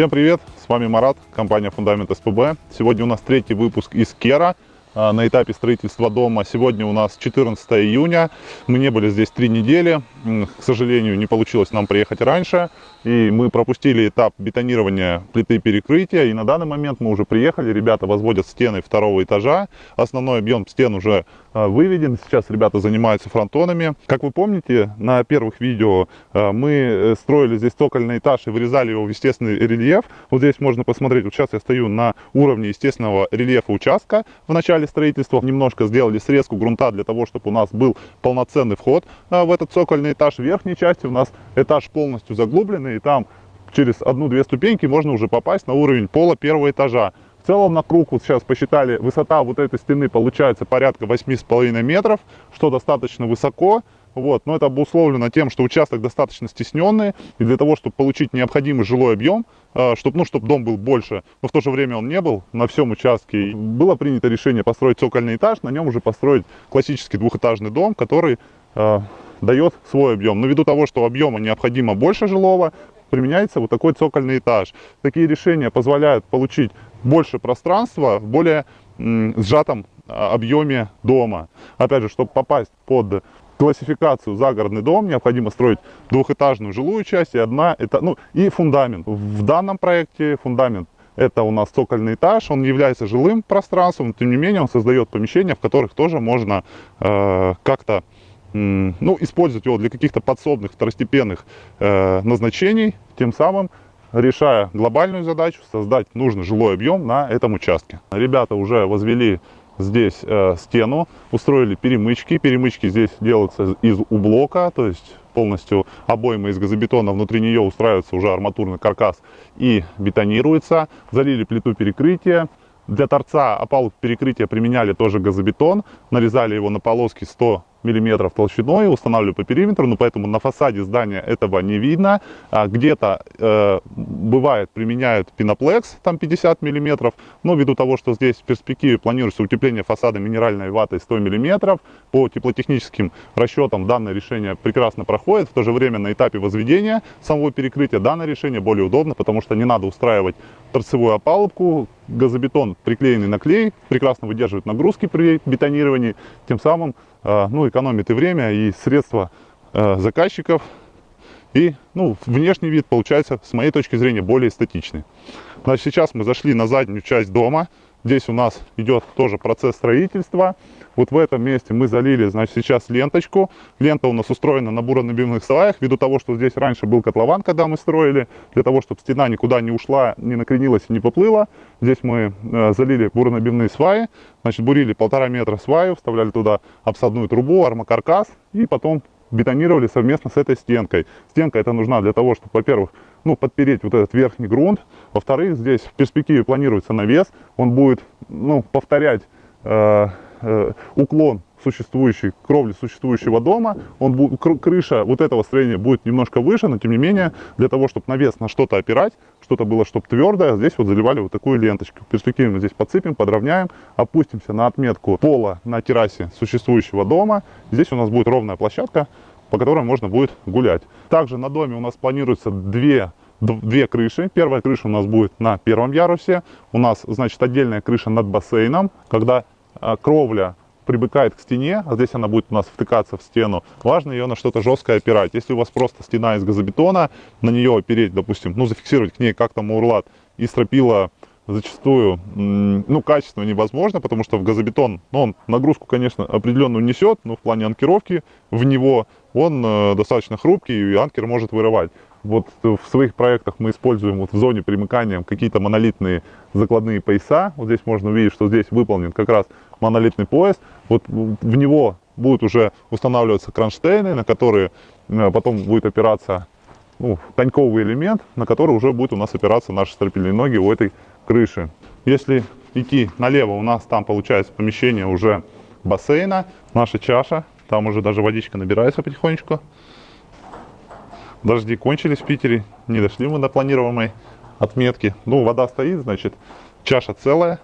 Всем привет, с вами Марат, компания Фундамент СПБ. Сегодня у нас третий выпуск из Кера а, на этапе строительства дома. Сегодня у нас 14 июня, мы не были здесь три недели, к сожалению, не получилось нам приехать раньше. И мы пропустили этап бетонирования плиты перекрытия. И на данный момент мы уже приехали, ребята возводят стены второго этажа. Основной объем стен уже а, выведен. Сейчас ребята занимаются фронтонами. Как вы помните, на первых видео а, мы э, строили здесь цокольный этаж и вырезали его в естественный рельеф. Вот здесь можно посмотреть, вот сейчас я стою на уровне естественного рельефа участка в начале строительства. Немножко сделали срезку грунта для того, чтобы у нас был полноценный вход а, в этот цокольный этаж. В верхней части у нас этаж полностью заглубленный и там через одну-две ступеньки можно уже попасть на уровень пола первого этажа. В целом на круг, вот сейчас посчитали, высота вот этой стены получается порядка 8,5 метров, что достаточно высоко. Вот, но это обусловлено тем, что участок достаточно стесненный, и для того, чтобы получить необходимый жилой объем, чтобы, ну, чтобы дом был больше, но в то же время он не был на всем участке, было принято решение построить цокольный этаж, на нем уже построить классический двухэтажный дом, который дает свой объем. Но ввиду того, что объема необходимо больше жилого, применяется вот такой цокольный этаж. Такие решения позволяют получить больше пространства в более сжатом а, объеме дома. Опять же, чтобы попасть под классификацию загородный дом, необходимо строить двухэтажную жилую часть и одна, это, ну, и фундамент. В данном проекте фундамент это у нас цокольный этаж, он является жилым пространством, но тем не менее он создает помещения, в которых тоже можно э, как-то ну, использовать его для каких-то подсобных, второстепенных э, назначений, тем самым решая глобальную задачу, создать нужный жилой объем на этом участке. Ребята уже возвели здесь э, стену, устроили перемычки. Перемычки здесь делаются из ублока, то есть полностью обойма из газобетона, внутри нее устраивается уже арматурный каркас и бетонируется. Залили плиту перекрытия. Для торца опалуб перекрытия применяли тоже газобетон, нарезали его на полоски 100 миллиметров толщиной, устанавливаю по периметру, но поэтому на фасаде здания этого не видно. А Где-то э, бывает применяют пеноплекс, там 50 миллиметров, но ввиду того, что здесь в перспективе планируется утепление фасада минеральной ватой 100 миллиметров, по теплотехническим расчетам данное решение прекрасно проходит, в то же время на этапе возведения самого перекрытия данное решение более удобно, потому что не надо устраивать торцевую опалубку, газобетон приклеенный на клей, прекрасно выдерживает нагрузки при бетонировании, тем самым Э, ну, экономит и время, и средства э, заказчиков. И ну, внешний вид получается, с моей точки зрения, более эстетичный. Значит, сейчас мы зашли на заднюю часть дома. Здесь у нас идет тоже процесс строительства. Вот в этом месте мы залили, значит, сейчас ленточку. Лента у нас устроена на буронабивных сваях. Ввиду того, что здесь раньше был котлован, когда мы строили, для того, чтобы стена никуда не ушла, не накренилась и не поплыла. Здесь мы э, залили буронабивные сваи. Значит, бурили полтора метра сваю, вставляли туда обсадную трубу, армокаркас и потом бетонировали совместно с этой стенкой. Стенка эта нужна для того, чтобы, во-первых, ну, подпереть вот этот верхний грунт. Во-вторых, здесь в перспективе планируется навес. Он будет ну, повторять э, э, уклон существующей кровли существующего дома. Он будет, крыша вот этого строения будет немножко выше, но тем не менее, для того, чтобы навес на что-то опирать, что-то было, чтобы твердое, здесь вот заливали вот такую ленточку. Мы здесь подсыпем, подровняем, опустимся на отметку пола на террасе существующего дома. Здесь у нас будет ровная площадка, по которой можно будет гулять. Также на доме у нас планируется две две крыши. Первая крыша у нас будет на первом ярусе. У нас, значит, отдельная крыша над бассейном. Когда а, кровля прибыкает к стене, а здесь она будет у нас втыкаться в стену, важно ее на что-то жесткое опирать. Если у вас просто стена из газобетона, на нее опереть, допустим, ну, зафиксировать к ней как-то маурлат и стропила зачастую, ну, качественно невозможно, потому что в газобетон, ну, он нагрузку, конечно, определенную несет, но в плане анкировки в него он э, достаточно хрупкий, и анкер может вырывать. Вот в своих проектах мы используем вот в зоне примыкания какие-то монолитные закладные пояса. Вот здесь можно увидеть, что здесь выполнен как раз монолитный пояс. Вот в него будут уже устанавливаться кронштейны, на которые э, потом будет опираться ну, коньковый элемент, на который уже будет у нас опираться наши стропильные ноги у этой крыши. Если идти налево, у нас там получается помещение уже бассейна, наша чаша, там уже даже водичка набирается потихонечку. Дожди кончились в Питере, не дошли мы до планируемой отметки. Ну, вода стоит, значит, чаша целая.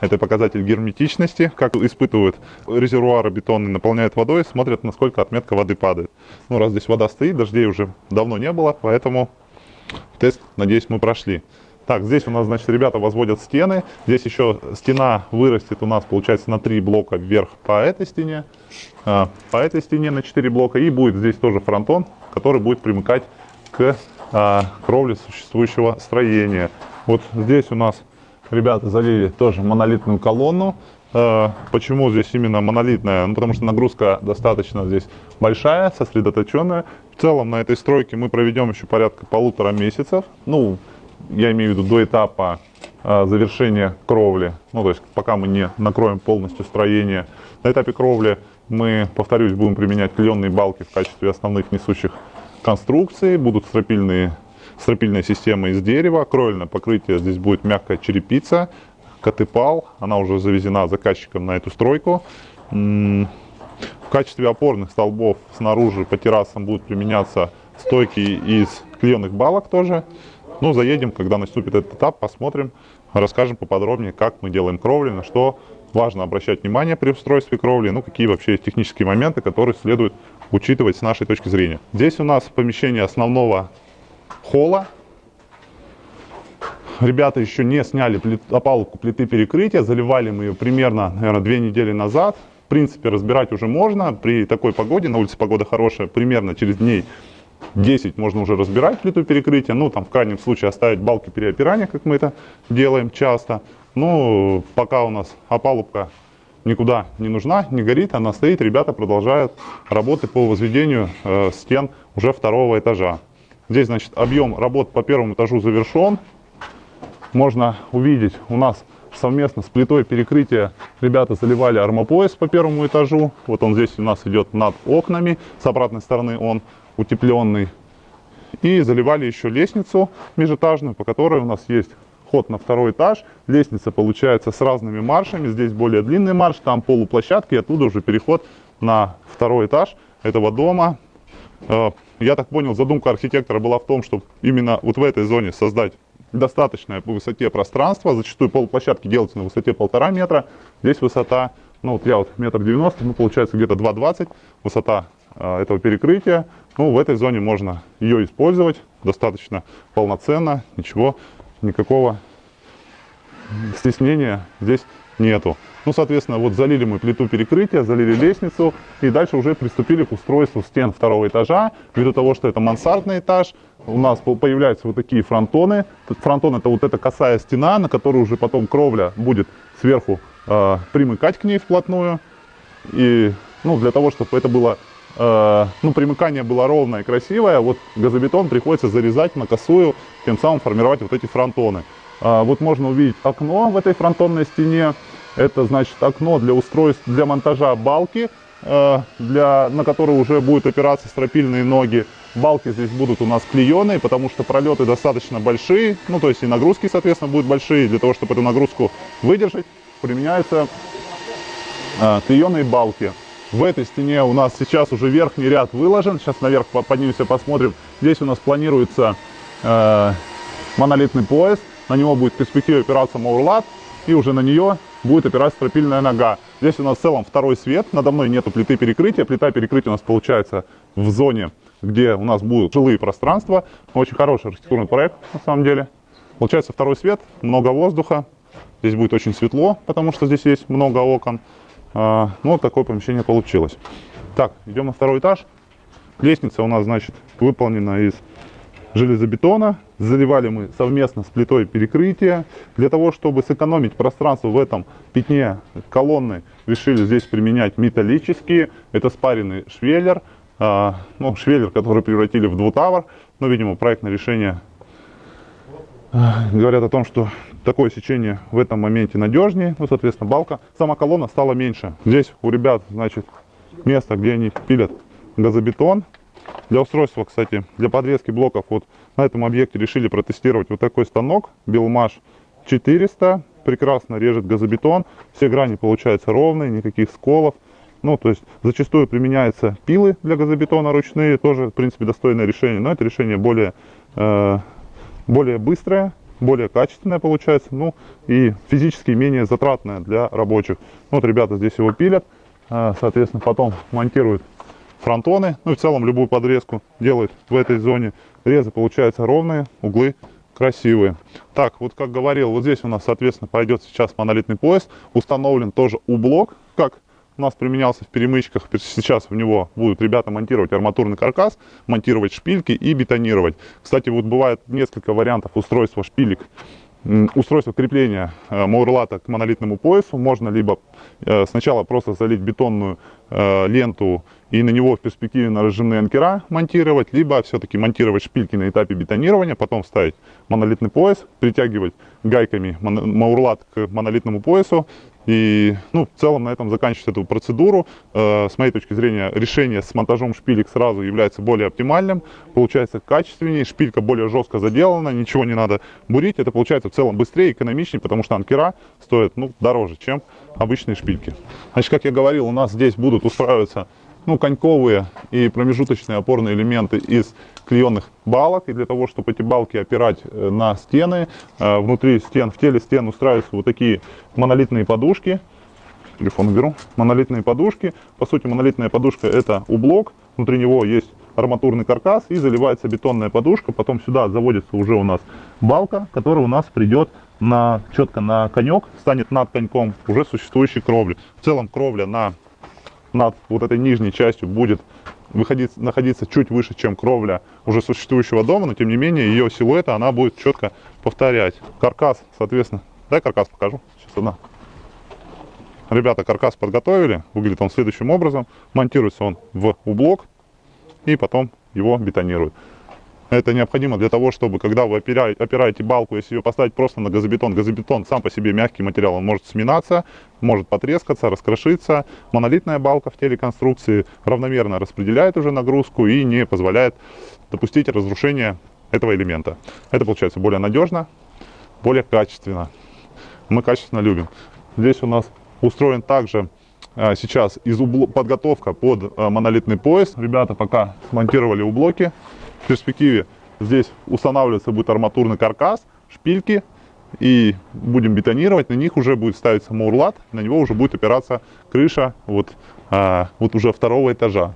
Это показатель герметичности, как испытывают резервуары бетонные, наполняют водой, смотрят, насколько отметка воды падает. Ну, раз здесь вода стоит, дождей уже давно не было, поэтому Тест, надеюсь, мы прошли. Так, здесь у нас, значит, ребята возводят стены. Здесь еще стена вырастет у нас, получается, на три блока вверх по этой стене. А, по этой стене на 4 блока. И будет здесь тоже фронтон, который будет примыкать к а, кровле существующего строения. Вот здесь у нас ребята залили тоже монолитную колонну. А, почему здесь именно монолитная? Ну, потому что нагрузка достаточно здесь большая, сосредоточенная. В целом на этой стройке мы проведем еще порядка полутора месяцев. Ну, я имею в виду до этапа а, завершения кровли. Ну, то есть пока мы не накроем полностью строение. На этапе кровли мы, повторюсь, будем применять клеенные балки в качестве основных несущих конструкций. Будут стропильные, стропильная система из дерева. Кровельное покрытие здесь будет мягкая черепица. Катыпал, она уже завезена заказчиком на эту стройку. В качестве опорных столбов снаружи по террасам будут применяться стойки из клеенных балок тоже. Ну, заедем, когда наступит этот этап, посмотрим, расскажем поподробнее, как мы делаем кровли, на что важно обращать внимание при устройстве кровли, ну, какие вообще есть технические моменты, которые следует учитывать с нашей точки зрения. Здесь у нас помещение основного холла. Ребята еще не сняли плит, опалубку плиты перекрытия, заливали мы ее примерно, наверное, две недели назад. В принципе, разбирать уже можно. При такой погоде, на улице погода хорошая, примерно через дней 10 можно уже разбирать плиту перекрытия, ну там в крайнем случае оставить балки переопирания, как мы это делаем часто. Ну, пока у нас опалубка никуда не нужна, не горит, она стоит, ребята продолжают работы по возведению э, стен уже второго этажа. Здесь, значит, объем работ по первому этажу завершен. Можно увидеть, у нас совместно с плитой перекрытия ребята заливали армопояс по первому этажу. Вот он здесь у нас идет над окнами, с обратной стороны он утепленный. И заливали еще лестницу межэтажную, по которой у нас есть ход на второй этаж. Лестница получается с разными маршами. Здесь более длинный марш, там полуплощадки, и оттуда уже переход на второй этаж этого дома. Э, я так понял, задумка архитектора была в том, чтобы именно вот в этой зоне создать достаточное по высоте пространство. Зачастую полуплощадки делаются на высоте полтора метра. Здесь высота, ну вот я вот метр девяносто, ну получается где-то 2,20 высота этого перекрытия. Ну, в этой зоне можно ее использовать достаточно полноценно, ничего, никакого стеснения здесь нету. Ну, соответственно, вот залили мы плиту перекрытия, залили лестницу и дальше уже приступили к устройству стен второго этажа. Ввиду того, что это мансардный этаж, у нас появляются вот такие фронтоны. Фронтон это вот эта косая стена, на которую уже потом кровля будет сверху э, примыкать к ней вплотную. И ну, для того, чтобы это было Э, ну, примыкание было ровное и красивое, вот газобетон приходится зарезать на косую, тем самым формировать вот эти фронтоны. Э, вот можно увидеть окно в этой фронтонной стене, это значит окно для устройств, для монтажа балки, э, для, на которой уже будут опираться стропильные ноги. Балки здесь будут у нас клееные, потому что пролеты достаточно большие, ну то есть и нагрузки, соответственно, будут большие. Для того, чтобы эту нагрузку выдержать, применяются клееные балки. В этой стене у нас сейчас уже верхний ряд выложен. Сейчас наверх поднимемся, посмотрим. Здесь у нас планируется э, монолитный пояс. На него будет в перспективе опираться маурлат. И уже на нее будет опираться стропильная нога. Здесь у нас в целом второй свет. Надо мной нету плиты перекрытия. Плита перекрытия у нас получается в зоне, где у нас будут жилые пространства. Очень хороший архитектурный проект на самом деле. Получается второй свет, много воздуха. Здесь будет очень светло, потому что здесь есть много окон. А, ну, вот такое помещение получилось. Так, идем на второй этаж. Лестница у нас, значит, выполнена из железобетона. Заливали мы совместно с плитой перекрытия. Для того, чтобы сэкономить пространство в этом пятне колонны, решили здесь применять металлические. Это спаренный швеллер. А, ну, швеллер, который превратили в двутавр. Но, видимо, проектное решение а, говорят о том, что такое сечение в этом моменте надежнее, ну, соответственно, балка. Сама колонна стала меньше. Здесь у ребят, значит, место, где они пилят газобетон. Для устройства, кстати, для подрезки блоков, вот на этом объекте решили протестировать вот такой станок, Белмаш 400. Прекрасно режет газобетон, все грани получаются ровные, никаких сколов. Ну, то есть зачастую применяются пилы для газобетона ручные, тоже, в принципе, достойное решение, но это решение более, э, более быстрое, более качественная получается, ну и физически менее затратная для рабочих. Вот ребята здесь его пилят, а, соответственно, потом монтируют фронтоны, ну и в целом любую подрезку делают в этой зоне. резы получаются ровные, углы красивые. Так, вот как говорил, вот здесь у нас, соответственно, пойдет сейчас монолитный пояс. Установлен тоже ублок, как у нас применялся в перемычках. Сейчас в него будут ребята монтировать арматурный каркас, монтировать шпильки и бетонировать. Кстати, вот бывает несколько вариантов устройства шпилек устройство крепления э, маурлата к монолитному поясу. Можно либо э, сначала просто залить бетонную э, ленту и на него в перспективе на разжимные анкера монтировать, либо все-таки монтировать шпильки на этапе бетонирования, потом ставить монолитный пояс, притягивать гайками маурлат к монолитному поясу и, ну, в целом на этом заканчивать эту процедуру. Э, с моей точки зрения, решение с монтажом шпилек сразу является более оптимальным. Получается качественнее, шпилька более жестко заделана, ничего не надо бурить. Это получается в целом быстрее, экономичнее, потому что анкера стоят, ну, дороже, чем обычные шпильки. Значит, как я говорил, у нас здесь будут устраиваться ну, коньковые и промежуточные опорные элементы из клеенных балок. И для того, чтобы эти балки опирать э, на стены, э, внутри стен, в теле стен устраиваются вот такие монолитные подушки. Телефон уберу. Монолитные подушки. По сути, монолитная подушка это ублок. Внутри него есть арматурный каркас и заливается бетонная подушка. Потом сюда заводится уже у нас балка, которая у нас придет на, четко на конек, станет над коньком уже существующей кровли. В целом кровля на над вот этой нижней частью будет выходить, находиться чуть выше, чем кровля уже существующего дома, но тем не менее ее силуэта она будет четко повторять. Каркас, соответственно, дай каркас покажу. Сейчас одна. Ребята каркас подготовили, выглядит он следующим образом. Монтируется он в ублок и потом его бетонируют. Это необходимо для того, чтобы, когда вы опираете, балку, если ее поставить просто на газобетон, газобетон сам по себе мягкий материал, он может сминаться, может потрескаться, раскрошиться. Монолитная балка в теле конструкции равномерно распределяет уже нагрузку и не позволяет допустить разрушения этого элемента. Это получается более надежно, более качественно. Мы качественно любим. Здесь у нас устроен также а, сейчас из подготовка под а, монолитный пояс. Ребята пока смонтировали ублоки в перспективе здесь устанавливаться будет арматурный каркас, шпильки, и будем бетонировать, на них уже будет ставиться мурлат, на него уже будет опираться крыша вот, а, вот уже второго этажа.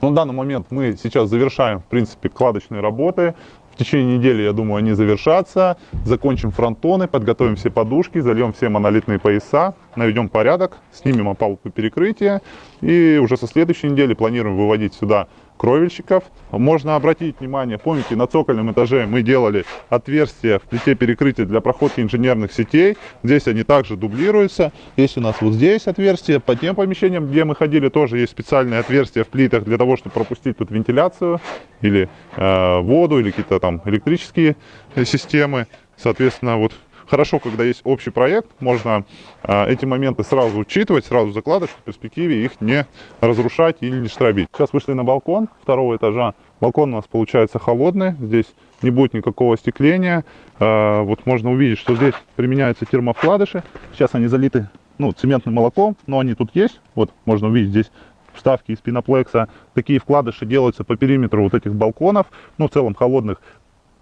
Но на данный момент мы сейчас завершаем, в принципе, кладочные работы. В течение недели, я думаю, они завершатся. Закончим фронтоны, подготовим все подушки, зальем все монолитные пояса, наведем порядок, снимем опалубку перекрытия. И уже со следующей недели планируем выводить сюда кровельщиков. Можно обратить внимание, помните, на цокольном этаже мы делали отверстия в плите перекрытия для проходки инженерных сетей. Здесь они также дублируются. Есть у нас вот здесь отверстия. По тем помещениям, где мы ходили, тоже есть специальные отверстия в плитах для того, чтобы пропустить тут вентиляцию или э, воду, или какие-то там электрические системы. Соответственно, вот хорошо, когда есть общий проект, можно а, эти моменты сразу учитывать, сразу закладывать, в перспективе их не разрушать или не штробить. Сейчас вышли на балкон второго этажа. Балкон у нас получается холодный, здесь не будет никакого остекления. А, вот можно увидеть, что здесь применяются термовкладыши. Сейчас они залиты ну, цементным молоком, но они тут есть. Вот можно увидеть здесь вставки из пеноплекса. Такие вкладыши делаются по периметру вот этих балконов, ну, в целом холодных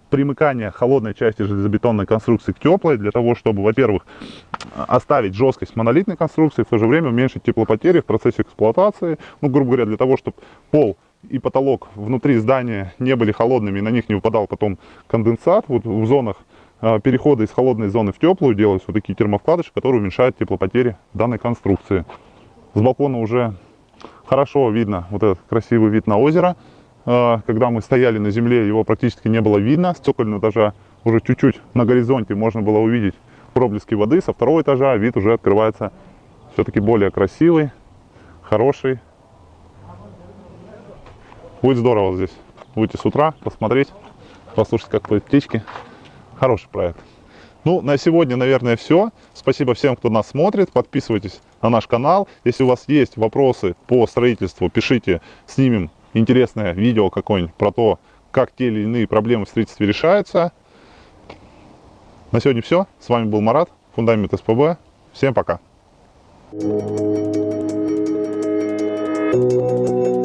примыкание холодной части железобетонной конструкции к теплой, для того, чтобы, во-первых, оставить жесткость монолитной конструкции, в то же время уменьшить теплопотери в процессе эксплуатации. Ну, грубо говоря, для того, чтобы пол и потолок внутри здания не были холодными, на них не выпадал потом конденсат. Вот в зонах а, перехода из холодной зоны в теплую делаются вот такие термовкладыши, которые уменьшают теплопотери данной конструкции. С балкона уже хорошо видно вот этот красивый вид на озеро. А, когда мы стояли на земле, его практически не было видно. С цокольного этажа уже чуть-чуть на горизонте можно было увидеть проблески воды. Со второго этажа вид уже открывается все-таки более красивый, хороший. Будет здорово здесь. Выйти с утра, посмотреть, послушать, как поют птички. Хороший проект. Ну, на сегодня, наверное, все. Спасибо всем, кто нас смотрит. Подписывайтесь на наш канал. Если у вас есть вопросы по строительству, пишите, снимем интересное видео какое-нибудь про то, как те или иные проблемы в строительстве решаются. На сегодня все. С вами был Марат, Фундамент СПБ. Всем пока. Thank you.